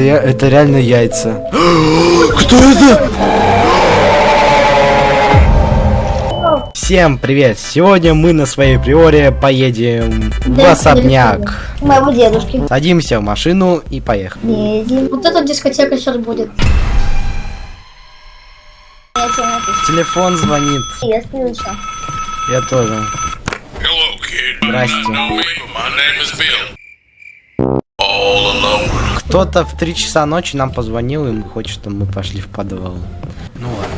Это я, это реально яйца. Кто это? Всем привет! Сегодня мы на своей приоре поедем в Да, особняк. К Моему дедушке. Садимся в машину и поехали. Едем. Вот эта дискотека сейчас будет. Телефон звонит. Я. Я тоже. Hello. Здрасте. Кто-то в 3 часа ночи нам позвонил и хочет, чтобы мы пошли в подвал. Ну ладно.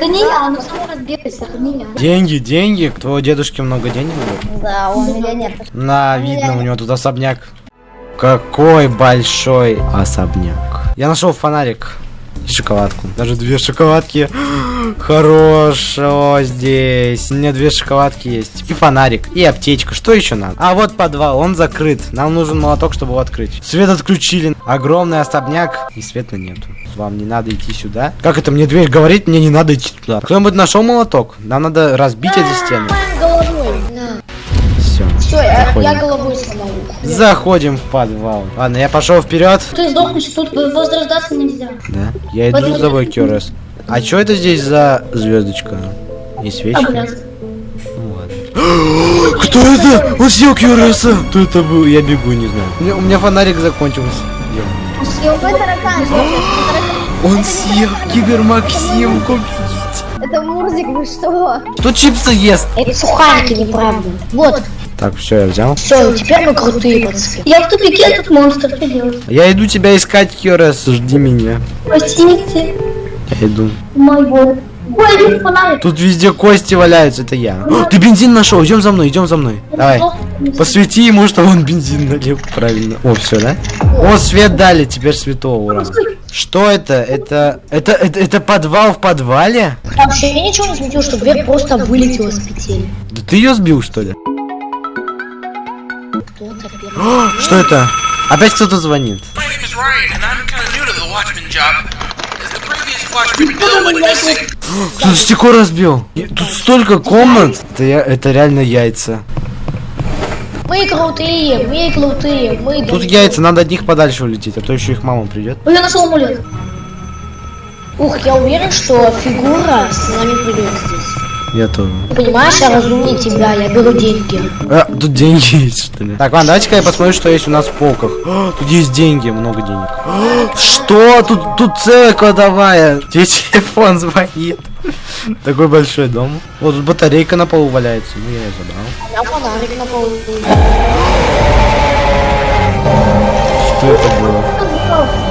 Да не я, она сама разбилась, это не я. Деньги, деньги. У твоего дедушки много денег было? Да, он миллионер. На, видно, у него тут особняк. Какой большой особняк. Я нашел фонарик шоколадку. Даже две шоколадки. Хорошо здесь. У меня две шоколадки есть. И фонарик, и аптечка. Что еще надо? А вот подвал, он закрыт. Нам нужен молоток, чтобы его открыть. Свет отключили. Огромный особняк. И света нету. Вам не надо идти сюда. Как это мне дверь говорит? Мне не надо идти туда. Кто-нибудь нашел молоток? Нам надо разбить эти стены. Все. Все, я, головой сломал. Заходим в подвал. Ладно, я пошел вперед. Ты сдохнешь, тут возрождаться нельзя. Да. Я иду за тобой, Кёрес. А что это здесь за звездочка? И свечка? Ну. Кто это? Он съел Кёреса! Кто это был? Я бегу, не знаю. У меня, фонарик закончился. Он съел кибермаксимку. Это Мурзик, вы что? Кто чипсы ест? Это сухарики, неправда. Вот, Так, все, я взял. все, теперь мы крутые пацаны. Я в тупике, этот монстр, что делать? Я иду тебя искать, Кёрес. Жди меня. Простите, Я иду. мой бог. Ой, один фонарик. Тут везде кости валяются, это я. О, ты бензин нашел, идем за мной, идем за мной. Давай. Посвети ему, чтобы он бензин налил правильно. О, все, да? О, свет дали, теперь святого, ура. Что это? Это, это, это, это подвал в подвале? Вообще, я ничего не заметил, что дверь просто вылетела с петель. Да ты ее сбил, что ли? previous Watchman Bill went missing. Кто стекло разбил? Тут столько комнат. Это, я, это реально яйца. Мы крутые, мы крутые, мы... Тут яйца, надо от них подальше улететь, а то еще их мама придет. Ой, я нашел амулет. Ух, я уверен, что фигура с нами придет здесь. Я тоже. Понимаешь, я разумнее тебя, я беру деньги. А, тут деньги есть, что ли? Так, ладно, давайте-ка я посмотрю, что есть у нас в полках. О, тут есть деньги, много денег. О, что? Тут, тут целая кладовая. Тебе телефон звонит. Такой большой дом. Вот тут батарейка на полу валяется. Ну, я ее забрал. Я фонарик на полу. Что это было?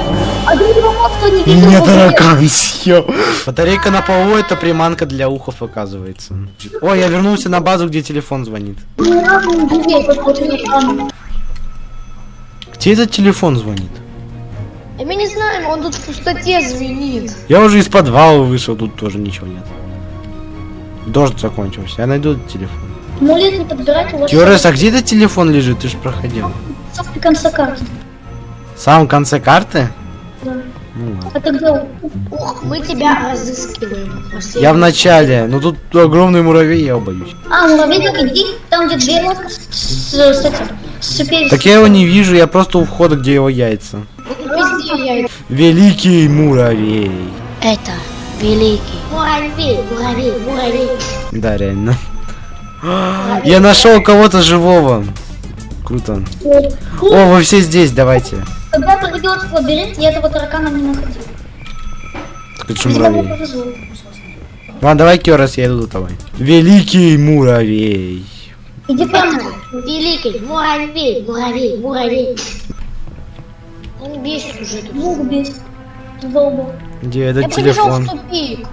А не видел. Меня таракан съел. Батарейка на полу это приманка для ухов, оказывается. Ой, я вернулся на базу, где телефон звонит. Где этот телефон звонит? А мы не знаем, он тут в пустоте звенит. Я уже из подвала вышел, тут тоже ничего нет. Дождь закончился. Я найду этот телефон. Амулет не подбирайте, у вас а где этот телефон лежит? Ты же проходил. в самом конце карты. В самом конце карты? Ну ладно. Где? он? Ух, мы тебя разыскиваем. Пошли. Я в начале, но тут огромный муравей, я боюсь. А, муравейник, иди там, где дверь лодка с, с, с с Так я его не вижу, я просто у входа, где его яйца. Великий муравей. Это великий. Муравей, муравей, муравей. Да, реально. Я нашел кого-то живого. Круто. О, вы все здесь, давайте. Придет в лабиринт, я этого таракана не находил. Так это же муравей. повезло. Ладно, давай, Кёрес, я иду за тобой. Великий муравей. Иди прямо. Великий, муравей, муравей, муравей. Он бесит уже тут. Звук бесит. Долго. Где Я этот побежал телефон? в тупик.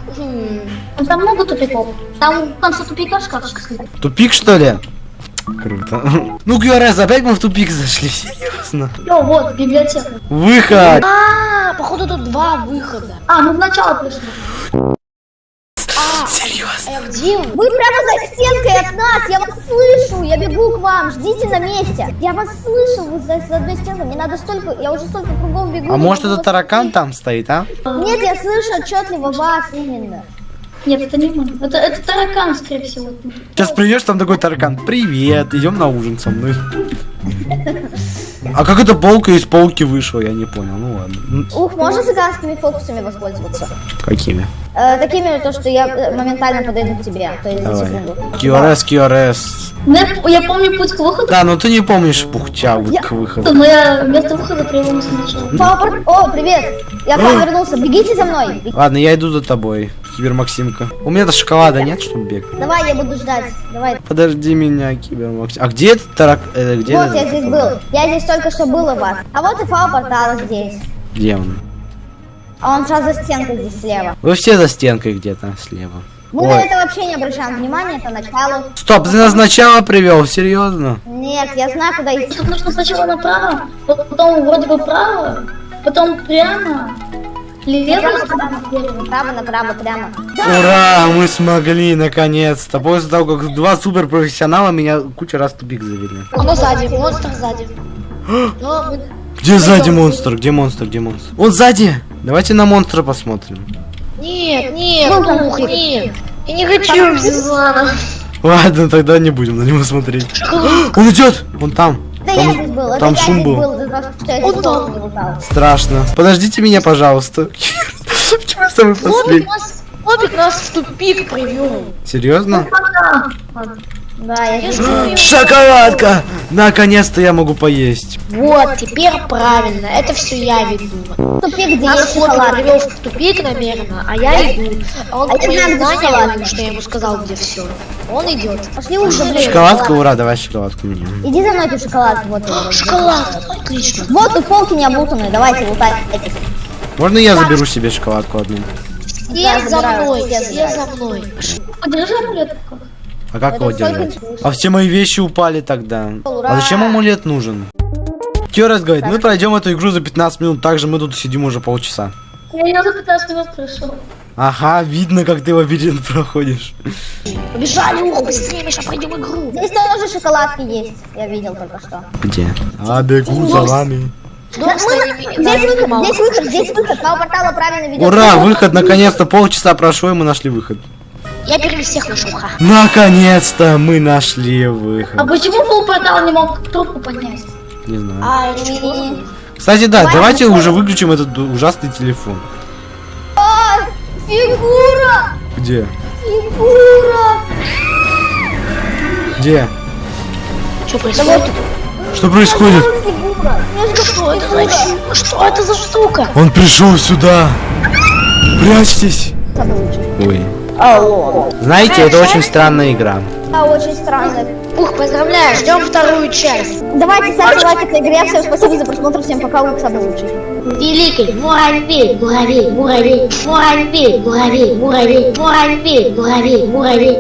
Там много тупиков. Там в конце тупика шкафчик стоит. Тупик, что ли? Круто. Ну, Кёрес, опять мы в тупик зашли, серьезно. О, вот, библиотека. Выход! А, походу тут два выхода. А, мы в начало пришли. А, Серьезно? а где? Вы прямо за стенкой от нас, я вас слышу, я бегу к вам, ждите на месте. Я вас слышу, вы за, за одной стенкой, мне надо столько, я уже столько кругом бегу. А может могу это вас таракан там стоит, а? Нет, я слышу отчетливо вас именно. Нет, это не мы. Это, это таракан, скорее всего. Сейчас придешь, там такой таракан. Привет, идем на ужин со мной. А как эта полка из полки вышла, я не понял. Ну ладно. Ух, можно цыганскими фокусами воспользоваться? Какими? Э, такими, то, что я э, моментально подойду к тебе, то есть за Давай. секунду. QRS, QRS. Ну, Я, я помню путь к выходу, Да, ну ты не помнишь пухча вот Я- к выходу. но я вместо выхода привел сначала. Папа, о, привет! Я к вам вернулся, бегите за мной! Ладно, я иду за тобой, Кибер Максимка. У меня-то шоколада нет, чтобы бегать. Давай, я буду ждать, давай. Подожди меня, Кибер Максим. А где этот тарак... э, где Вот этот- я здесь был, я здесь только что был у вас. А вот и фау портала здесь. Где он? А он сейчас за стенкой здесь слева. Вы все за стенкой где-то слева. Мы Ой. на это вообще не обращаем внимания, это начало. Стоп, ты нас сначала привел, серьезно? Нет, я знаю, куда идти. Тут нужно сначала направо, потом вроде бы право, потом прямо, лево, Направо, направо, направо, прямо. Ура, мы смогли, наконец-то. После того, как два суперпрофессионала меня куча раз тупик завели. Оно сзади, монстр сзади. Но Где сзади монстр? Где монстр? Где монстр? Он сзади! Давайте на монстра посмотрим. Нет, нет, Ну, ух, нет. Я не хочу Бизана. Ладно, тогда не будем на него смотреть. Он идет! Он там. Да там, я здесь был, там это шум я был. был. Страшно. Подождите меня, пожалуйста. Почему я самый последний? Лобик нас в тупик привел. Серьезно? Да, я Я же говорю. Шоколадка! Наконец-то я могу поесть. Вот, теперь правильно, это все я веду. тупик, где Нас есть Лобик шоколад. привел в тупик намеренно, а я иду. А он А я по где шоколадка. что я ему сказал, где все. Он идет. Пошли уже, блин. Шоколадка, ура, давай шоколадку мне. Иди за мной, ты шоколад. Вот. Шоколад, отлично. вот тут полки не обутанные, давайте лутайте. Можно я заберу себе шоколадку одну? Я Все за мной, я все за мной. Подержи амулет. А как Это его держать? А все мои вещи упали тогда. Ура! А зачем амулет нужен? Кёрас говорит, мы пройдем эту игру за 15 минут, также мы тут сидим уже полчаса. Я за 15 минут пришел. Ага, видно, как ты лабиринт проходишь. Побежали, ух, быстрее, Миша, пройдем игру. Здесь тоже шоколадки есть, я видел только что. Где? А, бегу за вами. Дом Да, с мы на- твоими- Здесь твоими выход, мало. здесь выход, здесь выход. Пау портала правильно ведет. Ура, выход, наконец-то, полчаса прошло, и мы нашли выход. Я первый всех нашел, ха. Наконец-то мы нашли А выход. почему полпортал не мог трубку поднять? Не знаю. А? Кстати, да, Давай, давайте ну, уже выключим этот ужасный телефон. А, фигура! Где? Фигура! Где? Что происходит? Что происходит? Что это за чу- Что это за штука? Он пришел сюда. Прячьтесь. Ой. Алло. Знаете, это очень странная игра. Да, очень странно. Ух, поздравляю, ждем вторую часть. Давайте ставьте лайк этой игре. Всем спасибо за просмотр. Всем пока. Вы самый лучший. Великий муравей, муравей, муравей, муравей, муравей, муравей, муравей, муравей, муравей.